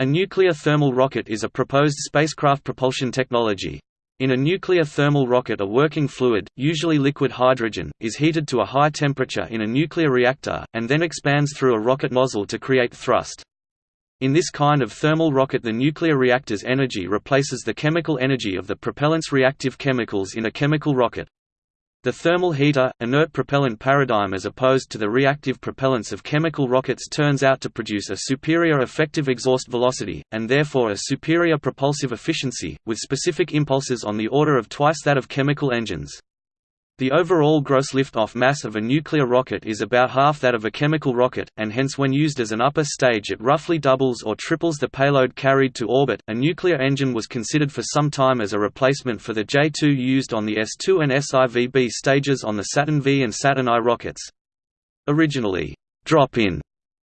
A nuclear thermal rocket is a proposed spacecraft propulsion technology. In a nuclear thermal rocket a working fluid, usually liquid hydrogen, is heated to a high temperature in a nuclear reactor, and then expands through a rocket nozzle to create thrust. In this kind of thermal rocket the nuclear reactor's energy replaces the chemical energy of the propellant's reactive chemicals in a chemical rocket. The thermal heater, inert propellant paradigm as opposed to the reactive propellants of chemical rockets turns out to produce a superior effective exhaust velocity, and therefore a superior propulsive efficiency, with specific impulses on the order of twice that of chemical engines. The overall gross liftoff mass of a nuclear rocket is about half that of a chemical rocket, and hence when used as an upper stage it roughly doubles or triples the payload carried to orbit. A nuclear engine was considered for some time as a replacement for the J-2 used on the S-2 and SIVB stages on the Saturn V and Saturn I rockets. Originally, drop-in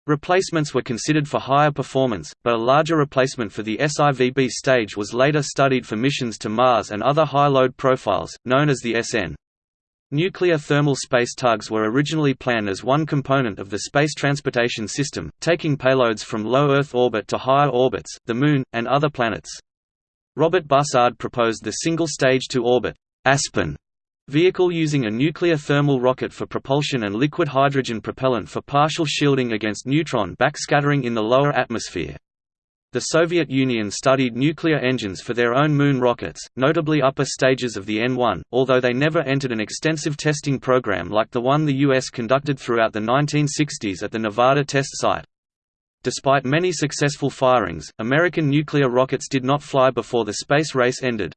replacements were considered for higher performance, but a larger replacement for the SIVB stage was later studied for missions to Mars and other high-load profiles, known as the SN. Nuclear thermal space tugs were originally planned as one component of the Space Transportation System, taking payloads from low Earth orbit to higher orbits, the Moon, and other planets. Robert Bussard proposed the single-stage to orbit Aspen vehicle using a nuclear thermal rocket for propulsion and liquid hydrogen propellant for partial shielding against neutron backscattering in the lower atmosphere. The Soviet Union studied nuclear engines for their own Moon rockets, notably upper stages of the N-1, although they never entered an extensive testing program like the one the U.S. conducted throughout the 1960s at the Nevada test site. Despite many successful firings, American nuclear rockets did not fly before the space race ended.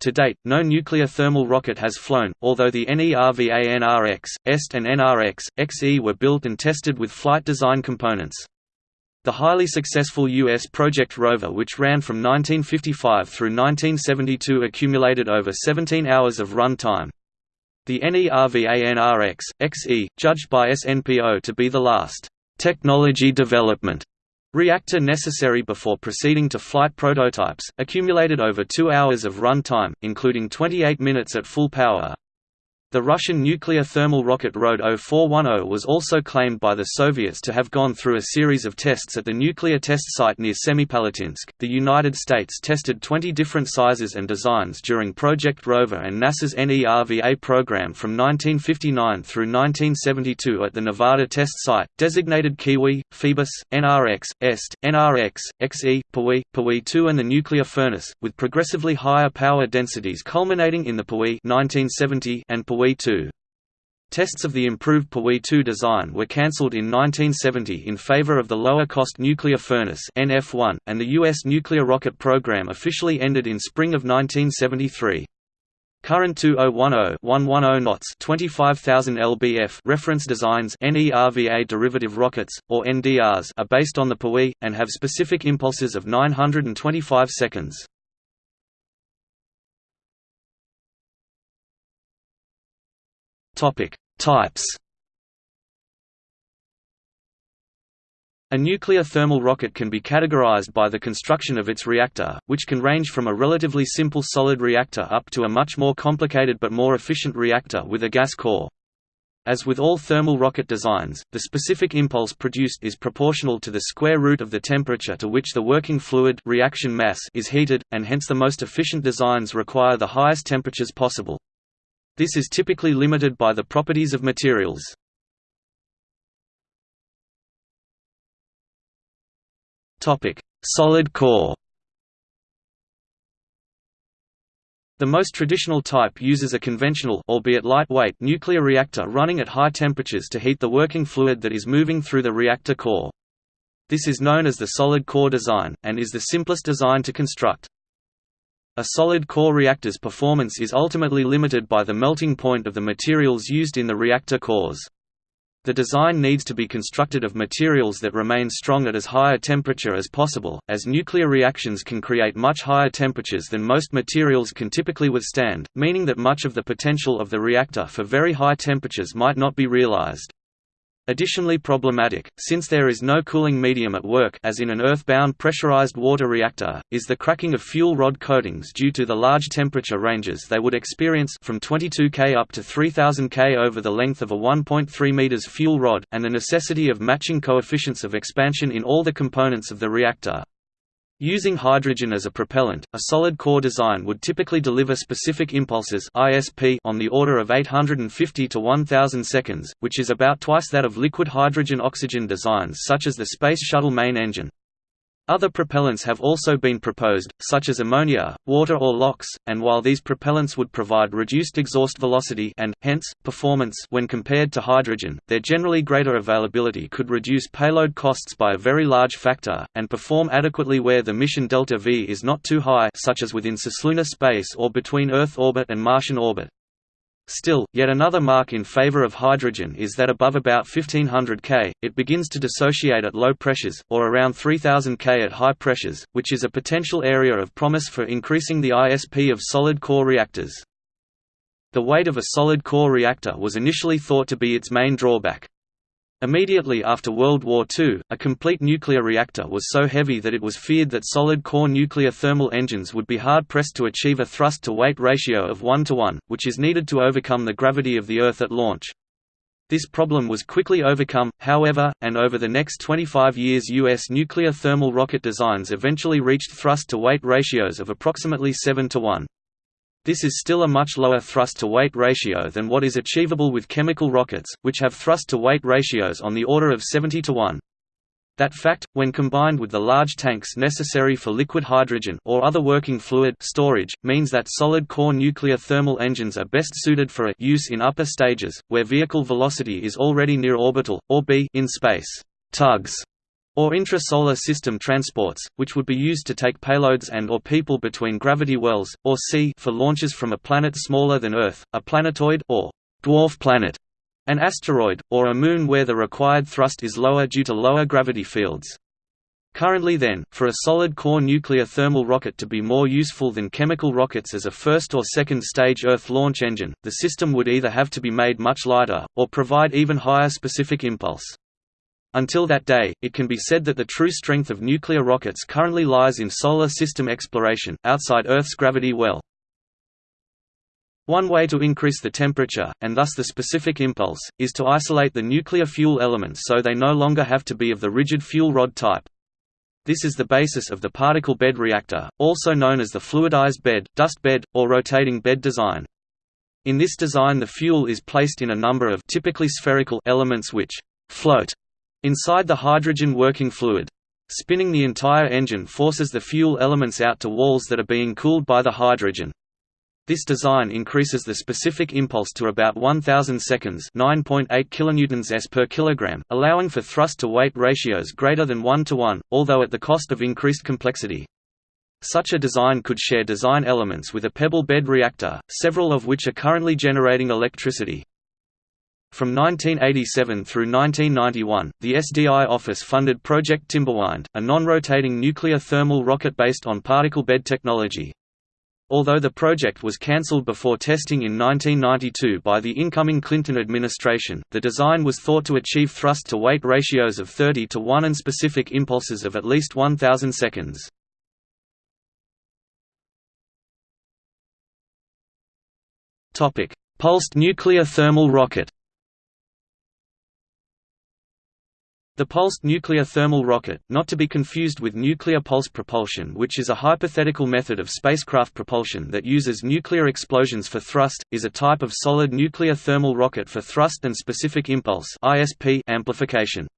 To date, no nuclear thermal rocket has flown, although the NERVA-NRX, EST and NRX, XE were built and tested with flight design components. The highly successful U.S. Project Rover which ran from 1955 through 1972 accumulated over 17 hours of run time. The NERVA-NRX, XE, judged by SNPO to be the last technology development reactor necessary before proceeding to flight prototypes, accumulated over two hours of run time, including 28 minutes at full power. The Russian nuclear thermal rocket RD 0410 was also claimed by the Soviets to have gone through a series of tests at the nuclear test site near Semipalatinsk. The United States tested 20 different sizes and designs during Project Rover and NASA's NERVA program from 1959 through 1972 at the Nevada test site, designated Kiwi, Phoebus, NRX, EST, NRX, XE, Pewee, Pewee 2 and the nuclear furnace, with progressively higher power densities culminating in the Pewee 1970 and Pewee Pewee 2. Tests of the improved Pewee 2 design were cancelled in 1970 in favor of the lower-cost nuclear furnace NF1, and the U.S. nuclear rocket program officially ended in spring of 1973. Current 2010-110 knots 25,000 lbf reference designs NERVA derivative rockets, or NDRs are based on the Pewee, and have specific impulses of 925 seconds. Topic: Types. A nuclear thermal rocket can be categorized by the construction of its reactor, which can range from a relatively simple solid reactor up to a much more complicated but more efficient reactor with a gas core. As with all thermal rocket designs, the specific impulse produced is proportional to the square root of the temperature to which the working fluid reaction mass is heated, and hence the most efficient designs require the highest temperatures possible. This is typically limited by the properties of materials. Solid core The most traditional type uses a conventional albeit lightweight nuclear reactor running at high temperatures to heat the working fluid that is moving through the reactor core. This is known as the solid core design, and is the simplest design to construct. A solid core reactor's performance is ultimately limited by the melting point of the materials used in the reactor cores. The design needs to be constructed of materials that remain strong at as high a temperature as possible, as nuclear reactions can create much higher temperatures than most materials can typically withstand, meaning that much of the potential of the reactor for very high temperatures might not be realized. Additionally problematic, since there is no cooling medium at work as in an earthbound pressurized water reactor, is the cracking of fuel rod coatings due to the large temperature ranges they would experience from 22 K up to 3000 K over the length of a 1.3 meters fuel rod, and the necessity of matching coefficients of expansion in all the components of the reactor. Using hydrogen as a propellant, a solid core design would typically deliver specific impulses ISP on the order of 850 to 1000 seconds, which is about twice that of liquid hydrogen-oxygen designs such as the Space Shuttle main engine. Other propellants have also been proposed, such as ammonia, water or LOX, and while these propellants would provide reduced exhaust velocity and, hence, performance when compared to hydrogen, their generally greater availability could reduce payload costs by a very large factor, and perform adequately where the mission delta V is not too high such as within cislunar space or between Earth orbit and Martian orbit. Still, yet another mark in favor of hydrogen is that above about 1500 K, it begins to dissociate at low pressures, or around 3000 K at high pressures, which is a potential area of promise for increasing the ISP of solid core reactors. The weight of a solid core reactor was initially thought to be its main drawback. Immediately after World War II, a complete nuclear reactor was so heavy that it was feared that solid-core nuclear thermal engines would be hard-pressed to achieve a thrust-to-weight ratio of 1 to 1, which is needed to overcome the gravity of the Earth at launch. This problem was quickly overcome, however, and over the next 25 years U.S. nuclear thermal rocket designs eventually reached thrust-to-weight ratios of approximately 7 to 1. This is still a much lower thrust-to-weight ratio than what is achievable with chemical rockets, which have thrust-to-weight ratios on the order of 70 to 1. That fact, when combined with the large tanks necessary for liquid hydrogen or other working fluid storage, means that solid-core nuclear thermal engines are best suited for a use in upper stages, where vehicle velocity is already near orbital, or b in space tugs or intrasolar system transports, which would be used to take payloads and or people between gravity wells, or C for launches from a planet smaller than Earth, a planetoid or dwarf planet, an asteroid, or a moon where the required thrust is lower due to lower gravity fields. Currently then, for a solid-core nuclear thermal rocket to be more useful than chemical rockets as a first or second stage Earth launch engine, the system would either have to be made much lighter, or provide even higher specific impulse. Until that day, it can be said that the true strength of nuclear rockets currently lies in solar system exploration, outside Earth's gravity well. One way to increase the temperature, and thus the specific impulse, is to isolate the nuclear fuel elements so they no longer have to be of the rigid fuel rod type. This is the basis of the particle bed reactor, also known as the fluidized bed, dust bed, or rotating bed design. In this design the fuel is placed in a number of typically spherical elements which float Inside the hydrogen working fluid. Spinning the entire engine forces the fuel elements out to walls that are being cooled by the hydrogen. This design increases the specific impulse to about 1000 seconds, 9.8 kilonewtons s per kilogram, allowing for thrust to weight ratios greater than 1 to 1, although at the cost of increased complexity. Such a design could share design elements with a pebble bed reactor, several of which are currently generating electricity. From 1987 through 1991, the SDI office funded Project Timberwind, a non-rotating nuclear thermal rocket based on particle bed technology. Although the project was cancelled before testing in 1992 by the incoming Clinton administration, the design was thought to achieve thrust-to-weight ratios of 30 to 1 and specific impulses of at least 1000 seconds. Pulsed nuclear thermal rocket The pulsed nuclear thermal rocket, not to be confused with nuclear pulse propulsion which is a hypothetical method of spacecraft propulsion that uses nuclear explosions for thrust, is a type of solid nuclear thermal rocket for thrust and specific impulse amplification.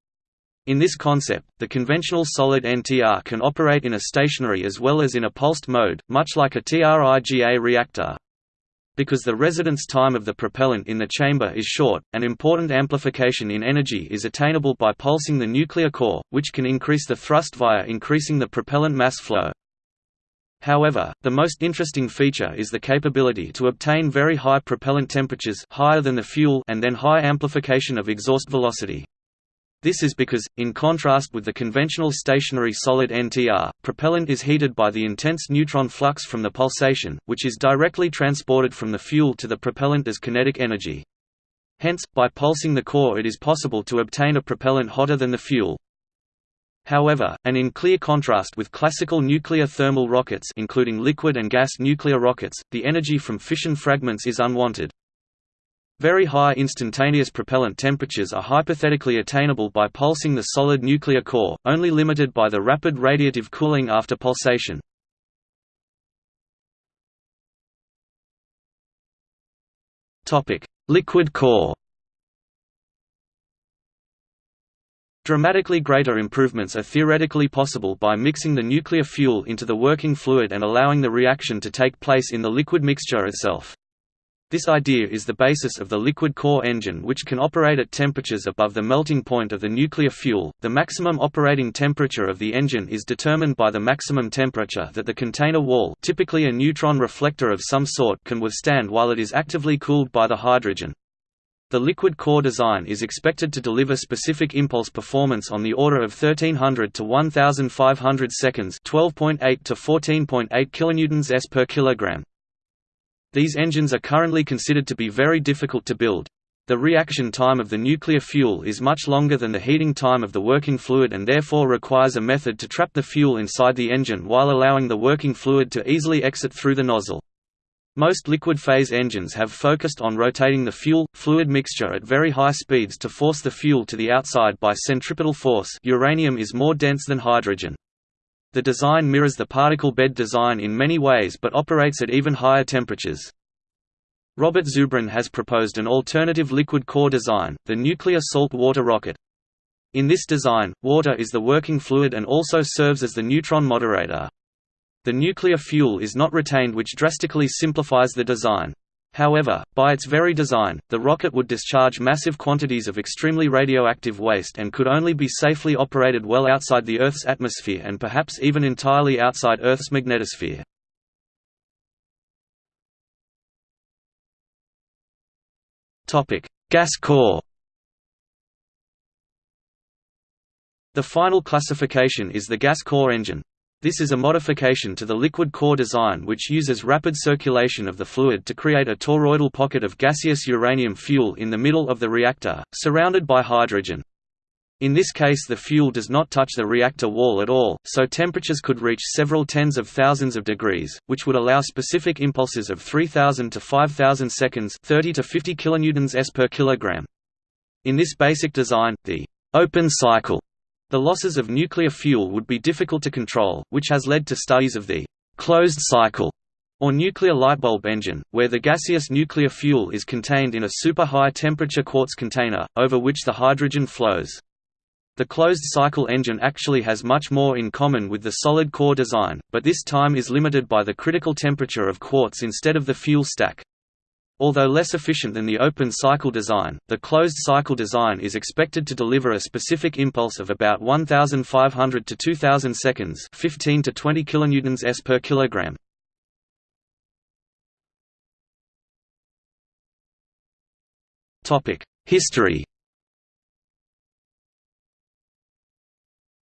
In this concept, the conventional solid NTR can operate in a stationary as well as in a pulsed mode, much like a TRIGA reactor, because the residence time of the propellant in the chamber is short, an important amplification in energy is attainable by pulsing the nuclear core, which can increase the thrust via increasing the propellant mass flow. However, the most interesting feature is the capability to obtain very high propellant temperatures higher than the fuel and then high amplification of exhaust velocity. This is because, in contrast with the conventional stationary solid NTR, propellant is heated by the intense neutron flux from the pulsation, which is directly transported from the fuel to the propellant as kinetic energy. Hence, by pulsing the core it is possible to obtain a propellant hotter than the fuel. However, and in clear contrast with classical nuclear thermal rockets including liquid and gas nuclear rockets, the energy from fission fragments is unwanted. Very high instantaneous propellant temperatures are hypothetically attainable by pulsing the solid nuclear core, only limited by the rapid radiative cooling after pulsation. Liquid core Dramatically greater improvements are theoretically possible by mixing the nuclear fuel into the working fluid and allowing the reaction to take place in the liquid mixture itself. This idea is the basis of the liquid core engine which can operate at temperatures above the melting point of the nuclear fuel. The maximum operating temperature of the engine is determined by the maximum temperature that the container wall, typically a neutron reflector of some sort, can withstand while it is actively cooled by the hydrogen. The liquid core design is expected to deliver specific impulse performance on the order of 1300 to 1500 seconds, 12.8 to 14.8 kilonewtons s per kilogram. These engines are currently considered to be very difficult to build. The reaction time of the nuclear fuel is much longer than the heating time of the working fluid and therefore requires a method to trap the fuel inside the engine while allowing the working fluid to easily exit through the nozzle. Most liquid-phase engines have focused on rotating the fuel-fluid mixture at very high speeds to force the fuel to the outside by centripetal force uranium is more dense than hydrogen. The design mirrors the particle bed design in many ways but operates at even higher temperatures. Robert Zubrin has proposed an alternative liquid core design, the nuclear salt water rocket. In this design, water is the working fluid and also serves as the neutron moderator. The nuclear fuel is not retained which drastically simplifies the design. However, by its very design, the rocket would discharge massive quantities of extremely radioactive waste and could only be safely operated well outside the Earth's atmosphere and perhaps even entirely outside Earth's magnetosphere. Gas core The final classification is the gas core engine. This is a modification to the liquid core design which uses rapid circulation of the fluid to create a toroidal pocket of gaseous uranium fuel in the middle of the reactor, surrounded by hydrogen. In this case the fuel does not touch the reactor wall at all, so temperatures could reach several tens of thousands of degrees, which would allow specific impulses of 3000 to 5000 seconds 30 to 50 kilonewtons s per kilogram. In this basic design, the open cycle the losses of nuclear fuel would be difficult to control, which has led to studies of the closed cycle or nuclear lightbulb engine, where the gaseous nuclear fuel is contained in a super-high temperature quartz container, over which the hydrogen flows. The closed-cycle engine actually has much more in common with the solid core design, but this time is limited by the critical temperature of quartz instead of the fuel stack. Although less efficient than the open-cycle design, the closed-cycle design is expected to deliver a specific impulse of about 1,500 to 2,000 seconds 15 to 20 kilonewtons s per kilogram. Topic: History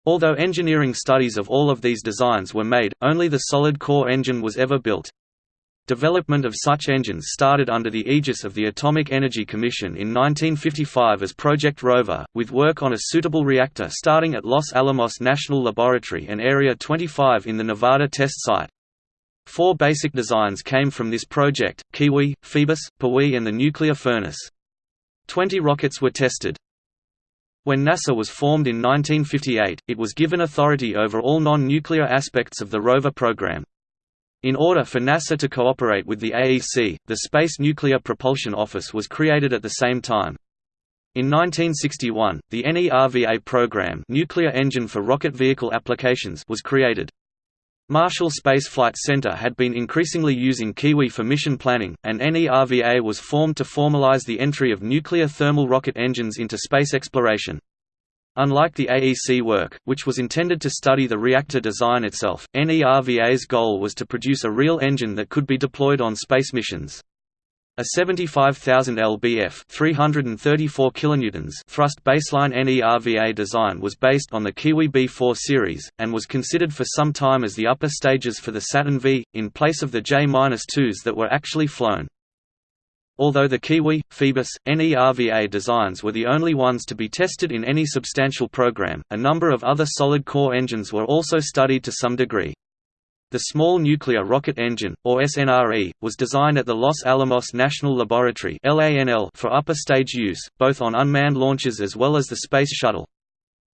Although engineering studies of all of these designs were made, only the solid core engine was ever built. Development of such engines started under the aegis of the Atomic Energy Commission in 1955 as Project Rover, with work on a suitable reactor starting at Los Alamos National Laboratory and Area 25 in the Nevada test site. Four basic designs came from this project, Kiwi, Phoebus, Pewee and the nuclear furnace. Twenty rockets were tested. When NASA was formed in 1958, it was given authority over all non-nuclear aspects of the rover program. In order for NASA to cooperate with the AEC, the Space Nuclear Propulsion Office was created at the same time. In 1961, the NERVA program Nuclear Engine for Rocket Vehicle Applications was created. Marshall Space Flight Center had been increasingly using Kiwi for mission planning, and NERVA was formed to formalize the entry of nuclear thermal rocket engines into space exploration. Unlike the AEC work, which was intended to study the reactor design itself, NERVA's goal was to produce a real engine that could be deployed on space missions. A 75,000 lbf 334 kilonewtons thrust baseline NERVA design was based on the Kiwi B4 series, and was considered for some time as the upper stages for the Saturn V, in place of the J-2s that were actually flown. Although the Kiwi, Phoebus, NERVA designs were the only ones to be tested in any substantial program, a number of other solid-core engines were also studied to some degree. The Small Nuclear Rocket Engine, or SNRE, was designed at the Los Alamos National Laboratory for upper stage use, both on unmanned launches as well as the Space Shuttle.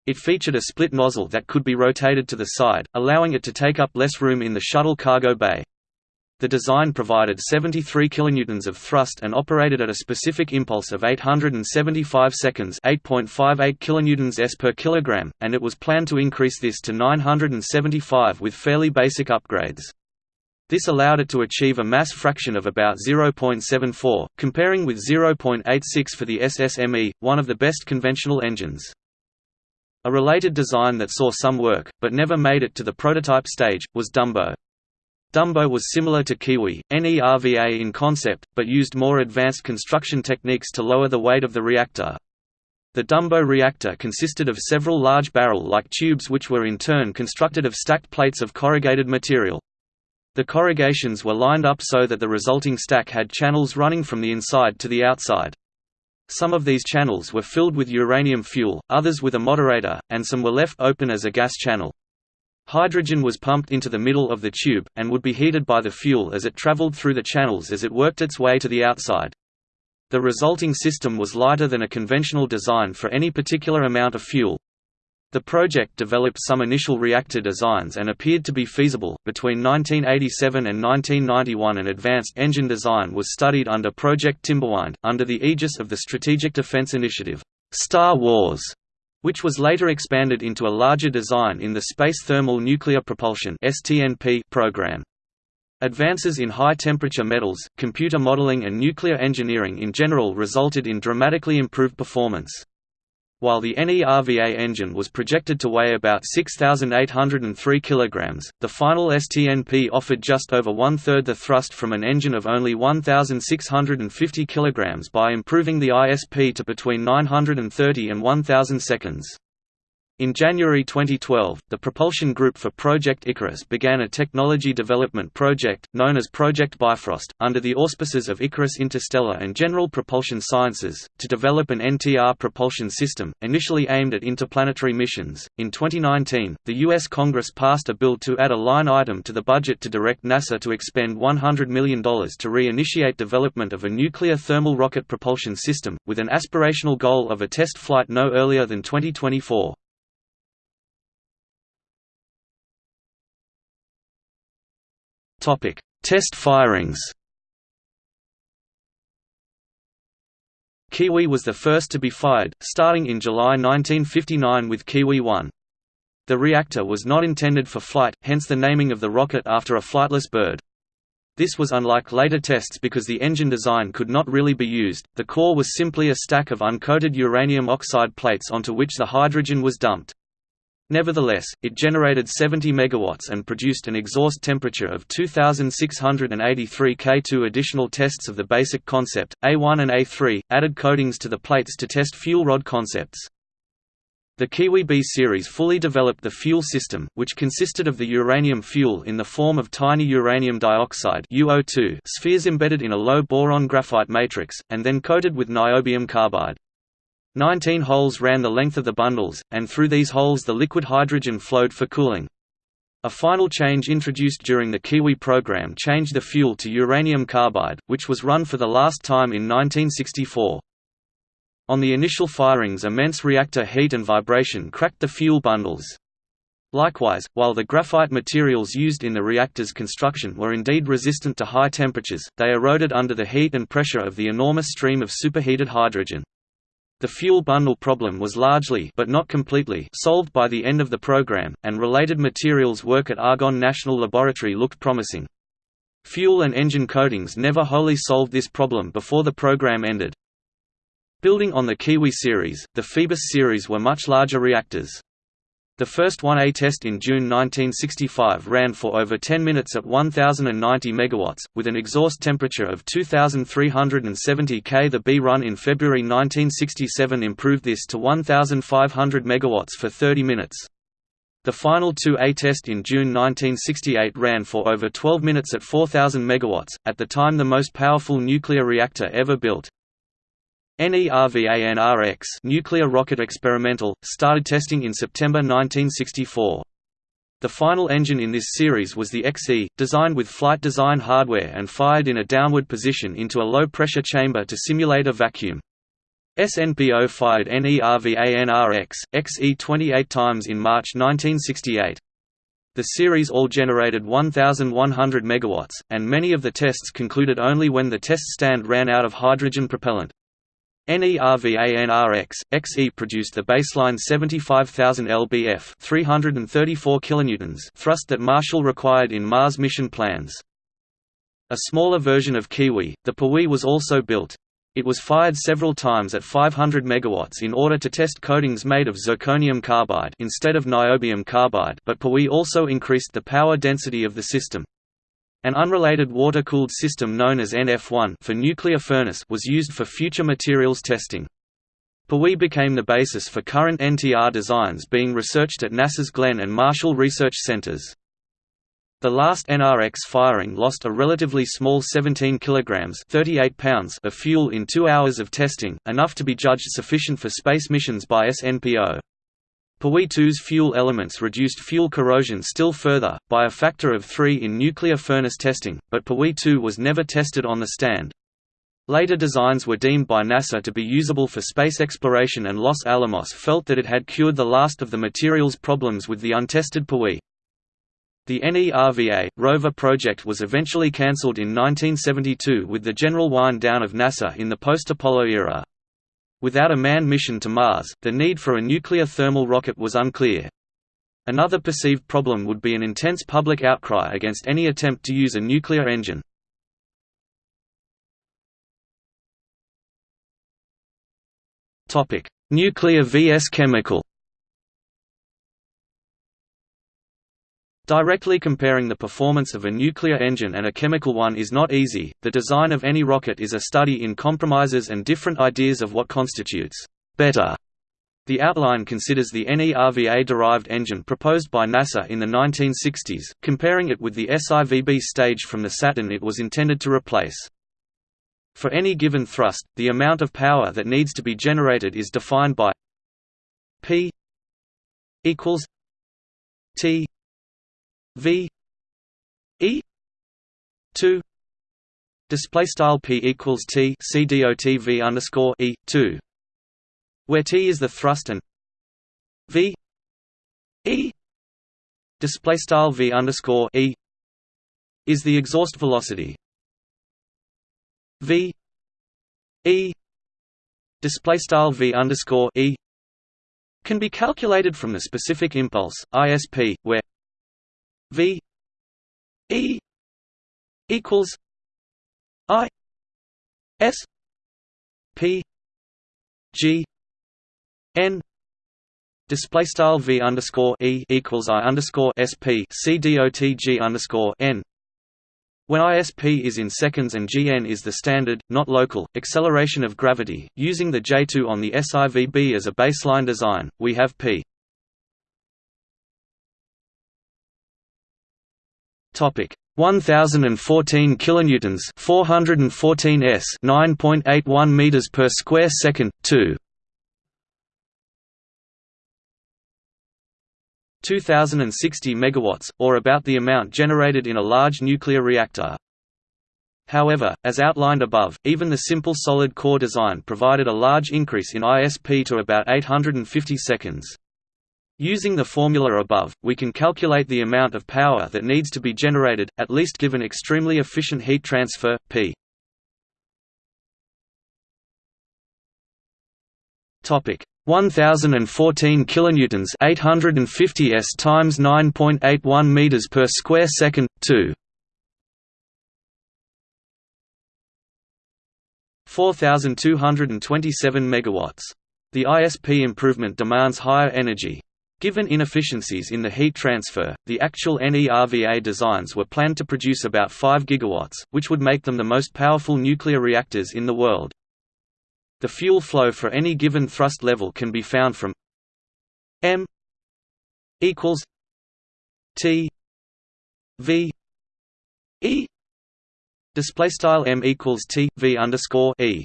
It featured a split nozzle that could be rotated to the side, allowing it to take up less room in the shuttle cargo bay. The design provided 73 kilonewtons of thrust and operated at a specific impulse of 875 seconds, 8.58 kilonewtons s per kilogram, and it was planned to increase this to 975 with fairly basic upgrades. This allowed it to achieve a mass fraction of about 0.74, comparing with 0.86 for the SSME, one of the best conventional engines. A related design that saw some work, but never made it to the prototype stage, was Dumbo. Dumbo was similar to Kiwi, NERVA in concept, but used more advanced construction techniques to lower the weight of the reactor. The Dumbo reactor consisted of several large barrel-like tubes which were in turn constructed of stacked plates of corrugated material. The corrugations were lined up so that the resulting stack had channels running from the inside to the outside. Some of these channels were filled with uranium fuel, others with a moderator, and some were left open as a gas channel. Hydrogen was pumped into the middle of the tube, and would be heated by the fuel as it traveled through the channels as it worked its way to the outside. The resulting system was lighter than a conventional design for any particular amount of fuel. The project developed some initial reactor designs and appeared to be feasible. Between 1987 and 1991, an advanced engine design was studied under Project Timberwind, under the aegis of the Strategic Defense Initiative, Star Wars which was later expanded into a larger design in the Space Thermal Nuclear Propulsion program. Advances in high-temperature metals, computer modeling and nuclear engineering in general resulted in dramatically improved performance. While the NERVA engine was projected to weigh about 6,803 kg, the final STNP offered just over one-third the thrust from an engine of only 1,650 kg by improving the ISP to between 930 and 1,000 seconds. In January 2012, the propulsion group for Project Icarus began a technology development project, known as Project Bifrost, under the auspices of Icarus Interstellar and General Propulsion Sciences, to develop an NTR propulsion system, initially aimed at interplanetary missions. In 2019, the U.S. Congress passed a bill to add a line item to the budget to direct NASA to expend $100 million to re-initiate development of a nuclear thermal rocket propulsion system, with an aspirational goal of a test flight no earlier than 2024. Test firings. Kiwi was the first to be fired, starting in July 1959 with Kiwi 1. The reactor was not intended for flight, hence the naming of the rocket after a flightless bird. This was unlike later tests because the engine design could not really be used, the core was simply a stack of uncoated uranium oxide plates onto which the hydrogen was dumped. Nevertheless, it generated 70 megawatts and produced an exhaust temperature of 2683 K. Two additional tests of the basic concept, A1 and A3, added coatings to the plates to test fuel rod concepts. The Kiwi B series fully developed the fuel system, which consisted of the uranium fuel in the form of tiny uranium dioxide UO2 spheres embedded in a low-boron graphite matrix, and then coated with niobium carbide. Nineteen holes ran the length of the bundles, and through these holes the liquid hydrogen flowed for cooling. A final change introduced during the Kiwi program changed the fuel to uranium carbide, which was run for the last time in 1964. On the initial firings immense reactor heat and vibration cracked the fuel bundles. Likewise, while the graphite materials used in the reactor's construction were indeed resistant to high temperatures, they eroded under the heat and pressure of the enormous stream of superheated hydrogen. The fuel bundle problem was largely but not completely solved by the end of the program, and related materials work at Argonne National Laboratory looked promising. Fuel and engine coatings never wholly solved this problem before the program ended. Building on the Kiwi series, the Phoebus series were much larger reactors. The first 1A test in June 1965 ran for over 10 minutes at 1090 MW, with an exhaust temperature of 2370 K. The B run in February 1967 improved this to 1500 MW for 30 minutes. The final 2A test in June 1968 ran for over 12 minutes at 4,000 MW, at the time the most powerful nuclear reactor ever built. NERVANRX nuclear rocket experimental, started testing in September 1964. The final engine in this series was the XE, designed with flight design hardware and fired in a downward position into a low-pressure chamber to simulate a vacuum. SNPO fired NERVANRX, XE 28 times in March 1968. The series all generated 1,100 MW, and many of the tests concluded only when the test stand ran out of hydrogen propellant. NERVANRX, XE produced the baseline 75,000 lbf 334 kilonewtons thrust that Marshall required in Mars mission plans. A smaller version of Kiwi, the Pewee was also built. It was fired several times at 500 MW in order to test coatings made of zirconium carbide instead of niobium carbide but Pewee also increased the power density of the system. An unrelated water-cooled system known as NF1 for nuclear furnace was used for future materials testing. Pewee became the basis for current NTR designs being researched at NASA's Glenn and Marshall Research Centers. The last NRX firing lost a relatively small 17 kilograms 38 pounds of fuel in two hours of testing, enough to be judged sufficient for space missions by SNPO. Pewee 2's fuel elements reduced fuel corrosion still further, by a factor of 3 in nuclear furnace testing, but Pewee 2 was never tested on the stand. Later designs were deemed by NASA to be usable for space exploration and Los Alamos felt that it had cured the last of the materials problems with the untested Pewee. The NERVA, rover project was eventually cancelled in 1972 with the general wind-down of NASA in the post-Apollo era. Without a manned mission to Mars, the need for a nuclear thermal rocket was unclear. Another perceived problem would be an intense public outcry against any attempt to use a nuclear engine. Nuclear vs chemical Directly comparing the performance of a nuclear engine and a chemical one is not easy. The design of any rocket is a study in compromises and different ideas of what constitutes better. The outline considers the NERVA-derived engine proposed by NASA in the 1960s, comparing it with the SIVB stage from the Saturn it was intended to replace. For any given thrust, the amount of power that needs to be generated is defined by P equals T V E two display style P equals T C dot V underscore E two where T is the thrust and V E display style V underscore E is the exhaust velocity. V E display style V underscore E can be calculated from the specific impulse ISP where V E equals I S P G N Display style V underscore E equals I underscore SP C dot G underscore N. When ISP is in seconds and Gn is the standard, not local, acceleration of gravity, using the J2 on the SIVB as a baseline design, we have p Topic. 1014 kilonewtons 414 s 9.81 meters per square second 2 2060 megawatts or about the amount generated in a large nuclear reactor. However, as outlined above, even the simple solid core design provided a large increase in ISP to about 850 seconds. Using the formula above, we can calculate the amount of power that needs to be generated, at least given extremely efficient heat transfer, P. Topic. 1014 kilonewtons 850 s times 9.81 meters per square second 2 4227 megawatts. The ISP improvement demands higher energy, Given inefficiencies in the heat transfer, the actual NERVA designs were planned to produce about 5 gigawatts, which would make them the most powerful nuclear reactors in the world. The fuel flow for any given thrust level can be found from m equals T V E display style M equals T V underscore E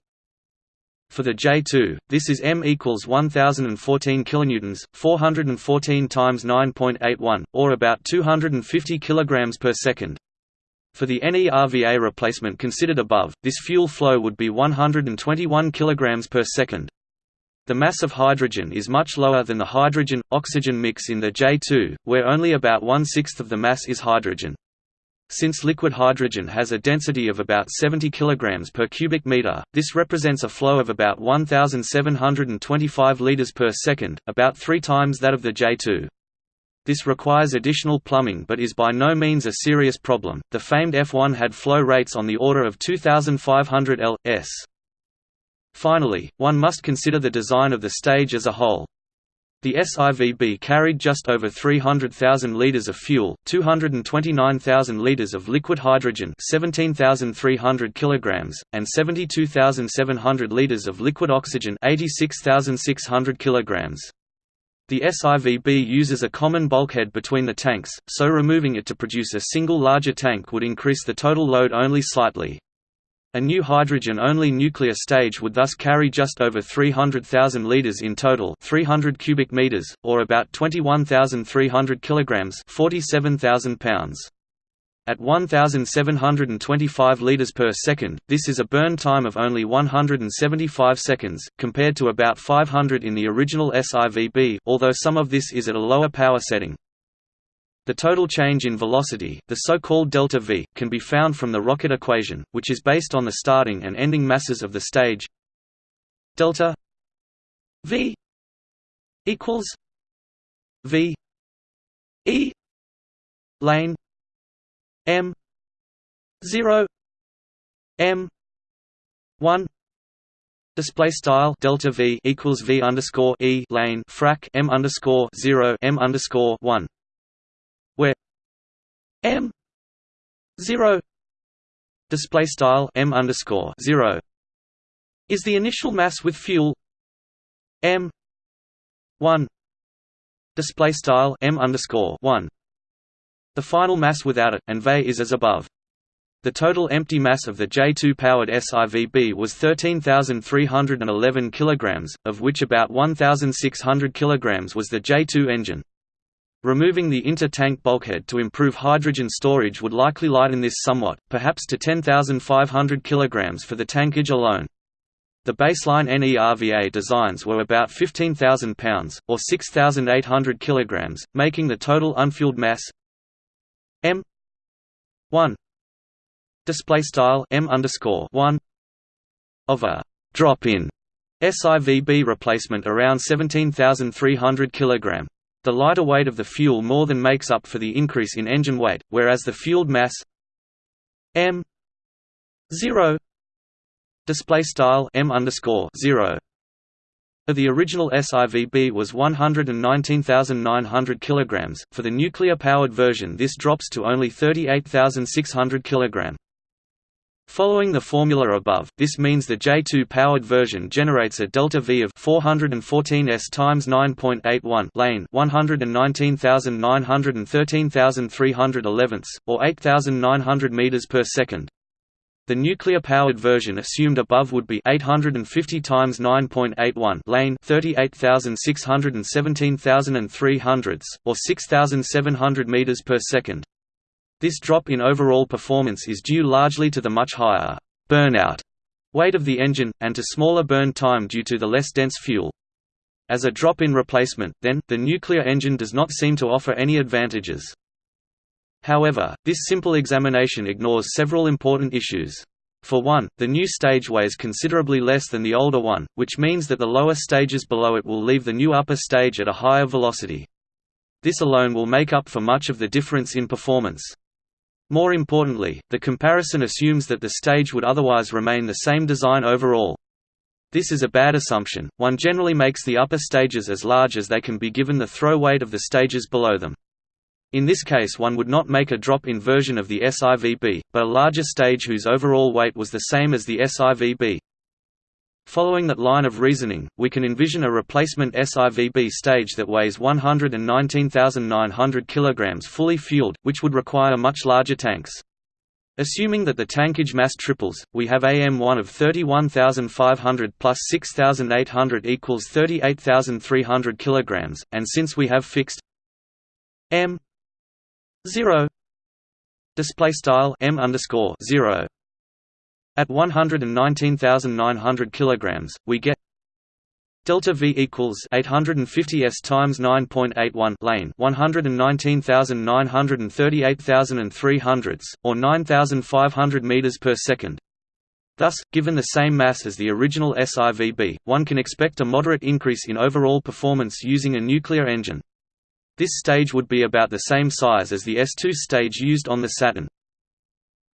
for the J2, this is m equals 1014 kilonewtons, 414 times 9.81, or about 250 kilograms per second. For the NERVA replacement considered above, this fuel flow would be 121 kilograms per second. The mass of hydrogen is much lower than the hydrogen-oxygen mix in the J2, where only about one-sixth of the mass is hydrogen. Since liquid hydrogen has a density of about 70 kg per cubic meter, this represents a flow of about 1,725 liters per second, about three times that of the J2. This requires additional plumbing but is by no means a serious problem. The famed F1 had flow rates on the order of 2,500 L.s. Finally, one must consider the design of the stage as a whole. The SIVB carried just over 300,000 litres of fuel, 229,000 litres of liquid hydrogen 17,300 kilograms, and 72,700 litres of liquid oxygen 86,600 kilograms. The SIVB uses a common bulkhead between the tanks, so removing it to produce a single larger tank would increase the total load only slightly. A new hydrogen-only nuclear stage would thus carry just over 300,000 liters in total, 300 cubic meters, or about 21,300 kilograms, 47,000 pounds. At 1,725 liters per second, this is a burn time of only 175 seconds, compared to about 500 in the original SIVB, although some of this is at a lower power setting. The total change in velocity, the so-called delta v, can be found from the rocket equation, which is based on the starting and ending masses of the stage. Delta v equals v e lane m 0 m 1 Display style delta v equals v underscore e lane frac m underscore zero m underscore one m zero display style m underscore zero is the initial mass with fuel m one display style m underscore one the final mass without it and V is as above. The total empty mass of the J2 powered SIVB was 13,311 kg, of which about 1,600 kg was the J2 engine. Removing the inter-tank bulkhead to improve hydrogen storage would likely lighten this somewhat, perhaps to 10,500 kg for the tankage alone. The baseline NERVA designs were about 15,000 pounds, or 6,800 kg, making the total unfueled mass m 1 display style m underscore 1 of a drop-in SIVB replacement around 17,300 kg. The lighter weight of the fuel more than makes up for the increase in engine weight, whereas the fueled mass m 0 display style m underscore 0 of the original SIVB was 119,900 kg. For the nuclear-powered version, this drops to only 38,600 kg. Following the formula above, this means the J2 powered version generates a delta V of 414 s times 9.81 lane 119,913,311 or 8,900 meters per second. The nuclear-powered version assumed above would be 850 times 9.81 lane 38,617,300 or 6,700 meters per second. This drop in overall performance is due largely to the much higher burnout weight of the engine, and to smaller burn time due to the less dense fuel. As a drop-in replacement, then, the nuclear engine does not seem to offer any advantages. However, this simple examination ignores several important issues. For one, the new stage weighs considerably less than the older one, which means that the lower stages below it will leave the new upper stage at a higher velocity. This alone will make up for much of the difference in performance. More importantly, the comparison assumes that the stage would otherwise remain the same design overall. This is a bad assumption, one generally makes the upper stages as large as they can be given the throw weight of the stages below them. In this case one would not make a drop-in version of the SIVB, but a larger stage whose overall weight was the same as the SIVB. Following that line of reasoning, we can envision a replacement SIVB stage that weighs 119,900 kg fully fueled, which would require much larger tanks. Assuming that the tankage mass triples, we have AM1 of 31,500 plus 6,800 equals 38,300 kg, and since we have fixed m 0 display style m underscore 0 at 119,900 kilograms, we get delta V equals 850 s times 9.81 lane 119,938,300 or 9,500 meters per second. Thus, given the same mass as the original SIVB, one can expect a moderate increase in overall performance using a nuclear engine. This stage would be about the same size as the S2 stage used on the Saturn.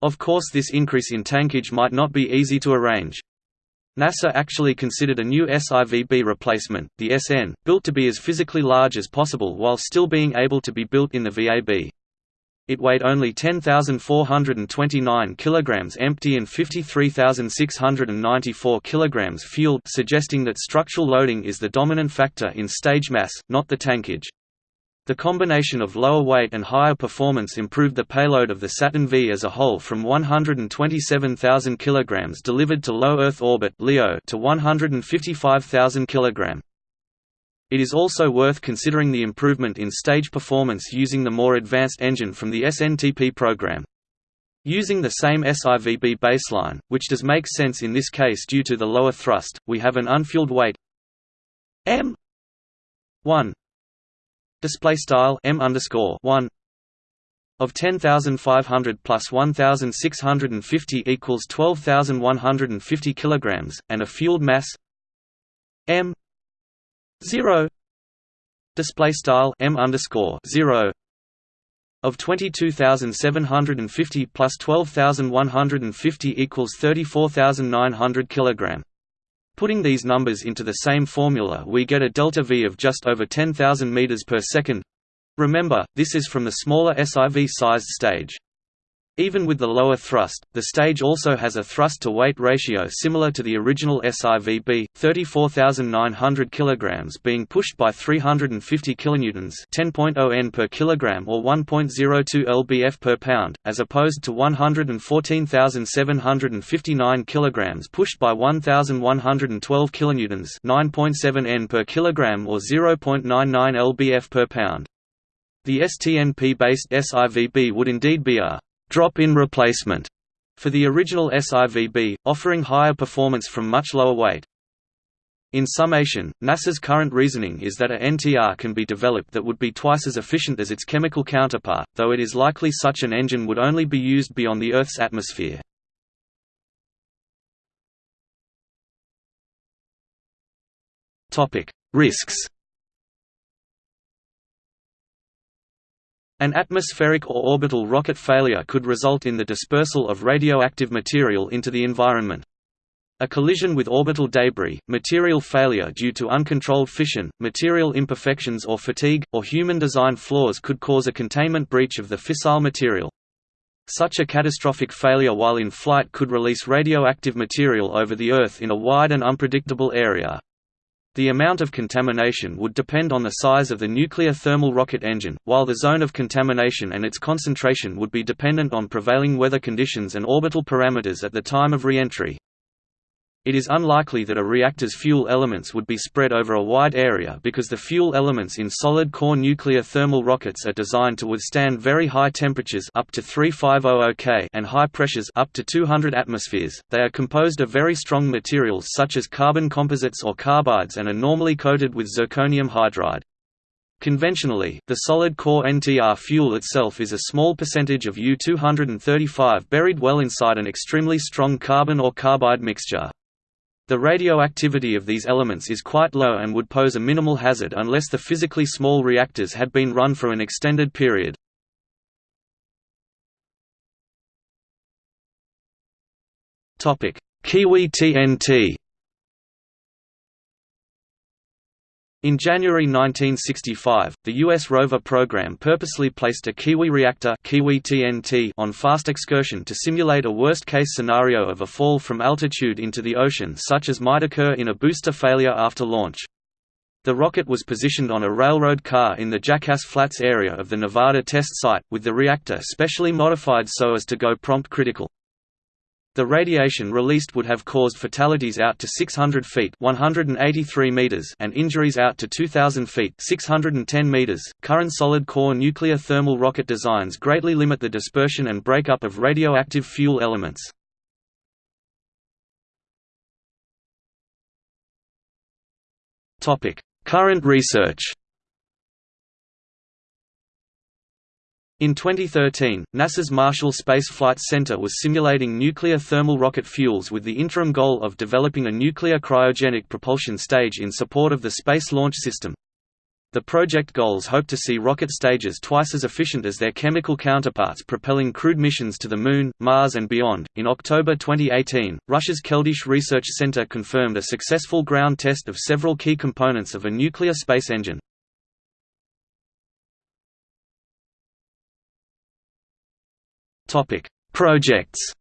Of course this increase in tankage might not be easy to arrange. NASA actually considered a new SIVB replacement, the SN, built to be as physically large as possible while still being able to be built in the VAB. It weighed only 10,429 kg empty and 53,694 kg fueled suggesting that structural loading is the dominant factor in stage mass, not the tankage. The combination of lower weight and higher performance improved the payload of the Saturn V as a whole from 127,000 kg delivered to low Earth orbit (LEO) to 155,000 kg. It is also worth considering the improvement in stage performance using the more advanced engine from the SNTP program. Using the same SIVB baseline, which does make sense in this case due to the lower thrust, we have an unfueled weight m 1 display style m underscore 1 of 10,500 plus 1,650 equals 12,150 kilograms, and a fueled mass m 0 display style m underscore 0 of 22,750 plus 12,150 equals 34,900 kilogram. Putting these numbers into the same formula we get a delta V of just over 10,000 meters per second. Remember, this is from the smaller SIV-sized stage. Even with the lower thrust, the stage also has a thrust-to-weight ratio similar to the original SIVB, 34,900 kg being pushed by 350 kN 10.0 N per kilogram or 1.02 lbf per pound, as opposed to 114,759 kg pushed by 1,112 kN 9.7 N per kilogram or 0.99 lbf per pound. The STNP-based SIVB would indeed be a drop-in replacement for the original SIVB, offering higher performance from much lower weight. In summation, NASA's current reasoning is that a NTR can be developed that would be twice as efficient as its chemical counterpart, though it is likely such an engine would only be used beyond the Earth's atmosphere. Risks An atmospheric or orbital rocket failure could result in the dispersal of radioactive material into the environment. A collision with orbital debris, material failure due to uncontrolled fission, material imperfections or fatigue, or human design flaws could cause a containment breach of the fissile material. Such a catastrophic failure while in flight could release radioactive material over the Earth in a wide and unpredictable area. The amount of contamination would depend on the size of the nuclear thermal rocket engine, while the zone of contamination and its concentration would be dependent on prevailing weather conditions and orbital parameters at the time of re-entry. It is unlikely that a reactor's fuel elements would be spread over a wide area because the fuel elements in solid-core nuclear thermal rockets are designed to withstand very high temperatures up to 3500 K and high pressures up to 200 atmospheres. They are composed of very strong materials such as carbon composites or carbides and are normally coated with zirconium hydride. Conventionally, the solid core NTR fuel itself is a small percentage of U-235 buried well inside an extremely strong carbon or carbide mixture. The radioactivity of these elements is quite low and would pose a minimal hazard unless the physically small reactors had been run for an extended period. Kiwi TNT In January 1965, the U.S. rover program purposely placed a Kiwi reactor Kiwi TNT on fast excursion to simulate a worst-case scenario of a fall from altitude into the ocean such as might occur in a booster failure after launch. The rocket was positioned on a railroad car in the Jackass Flats area of the Nevada test site, with the reactor specially modified so as to go prompt critical. The radiation released would have caused fatalities out to 600 feet (183 meters) and injuries out to 2000 feet (610 meters). Current solid-core nuclear thermal rocket designs greatly limit the dispersion and breakup of radioactive fuel elements. Topic: Current research. In 2013, NASA's Marshall Space Flight Center was simulating nuclear thermal rocket fuels with the interim goal of developing a nuclear cryogenic propulsion stage in support of the Space Launch System. The project goals hope to see rocket stages twice as efficient as their chemical counterparts propelling crewed missions to the Moon, Mars, and beyond. In October 2018, Russia's Keldysh Research Center confirmed a successful ground test of several key components of a nuclear space engine. Topic: Projects.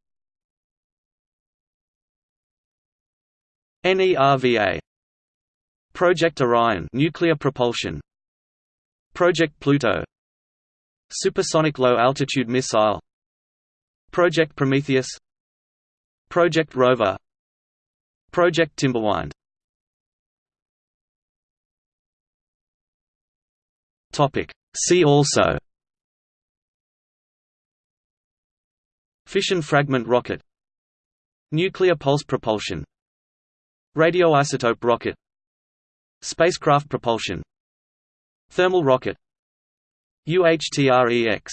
NERVA Project Orion nuclear propulsion. Project Pluto. Supersonic low altitude missile. Project Prometheus. Project Rover. Project Timberwind. Topic. See also Fission fragment rocket Nuclear pulse propulsion Radioisotope rocket Spacecraft propulsion Thermal rocket UHTREX